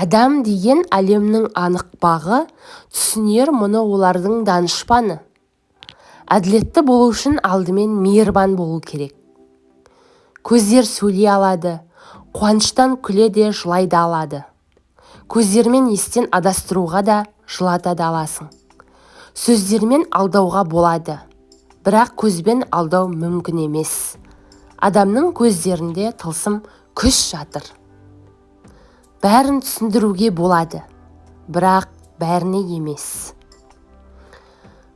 адам деген әлемнің анық бағы түсінер мұны олардың данышпаны. Әділетті болу үшін алдымен мейірбан болу керек. Көздер сөйлей алады қуаныштан күле де жылай да алады. Көздермен естен адастыруға да жылата да аласың. Сөздермен алдауға болады бірақ көзбен алдау мүмкін емес. Адамның көздерінде тылсым күш жатыр. Бәрін түсіндіруге болады. Бірақ бәріне емес.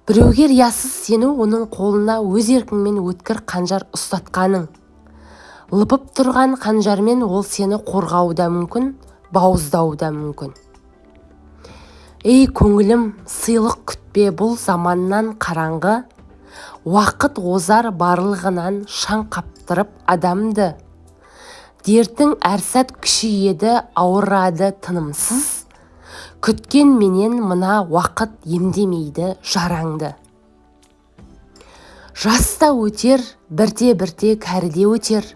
Біреуге риясыз сену оның қолына өз еркіңмен өткір қанжар ұстатқаның. Лыпып тұрған қанжармен ол сені қорғауы да мүмкін бауыздауы да мүмкін. Ей көңілім сыйлық күтпе бұл заманнан қараңғы. Уақыт озар барлығынан шаң қаптырып адамды. Дертің әр сәт күшейеді ауырады тынымсыз. Күткен менен мына уақыт емдемейді жараңды жаста өтер бірте-бірте кәріде өтер.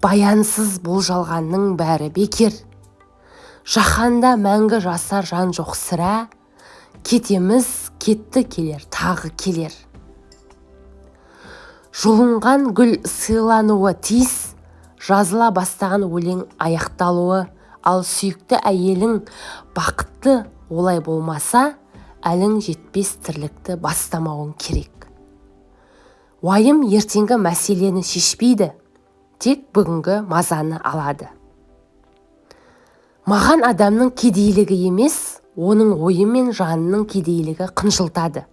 Баянсыз бұл жалғанның бәрі бекер. Жаһанда мәңгі жасар жан жоқ сірә кетеміз кетті келер тағы келер. Жұлынған гүл сыйлануы тиіс жазыла бастаған өлең аяқталуы ал сүйікті әйелің бақытты олай болмаса әлің жетпес тірлікті бастамауың керек. Уайым ертеңгі мәселені шешпейді тек бүгінгі мазаны алады. Маған адамның кедейлігі емес оның ойы мен жанының кедейлігі қынжылтады.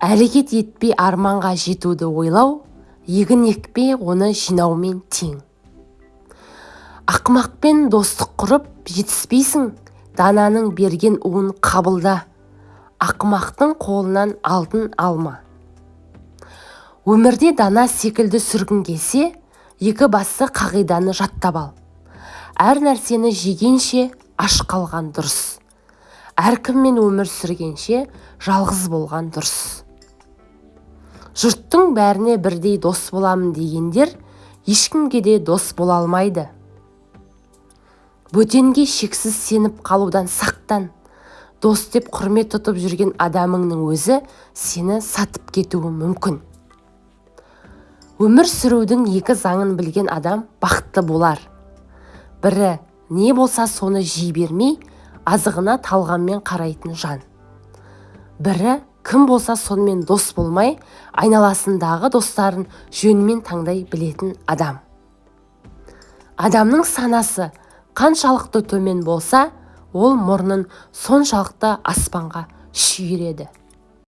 Әрекет етпей арманға жетуді ойлау егін екпей оны жинаумен тең. Ақымақпен достық құрып жетіспейсің дананың берген уын қабылда. Ақымақтың қолынан алтын алма. Өмірде дана секілді сүргін келсе екі басты қағиданы жаттап ал. Әр нәрсені жегенше аш қалған дұрыс. Әркіммен өмір сүргенше жалғыз болған дұрыс. Жұрттың бәріне бірдей дос боламын дегендер ешкімге де дос бола алмайды. Бөтенге шексіз сеніп қалудан сақтан. Дос деп құрмет тұтып жүрген адамыңның өзі сені сатып кетуі мүмкін. Өмір сүрудің екі заңын білген адам бақытты болар. Бірі не болса соны жей бермей азығына талғаммен қарайтын жан. Бірі кім болса сонымен дос болмай айналасындағы достарын жөнмен таңдай білетін адам. Адамның санасы қаншалықты төмен болса ол мұрнын соншалықты аспанға шүйіреді.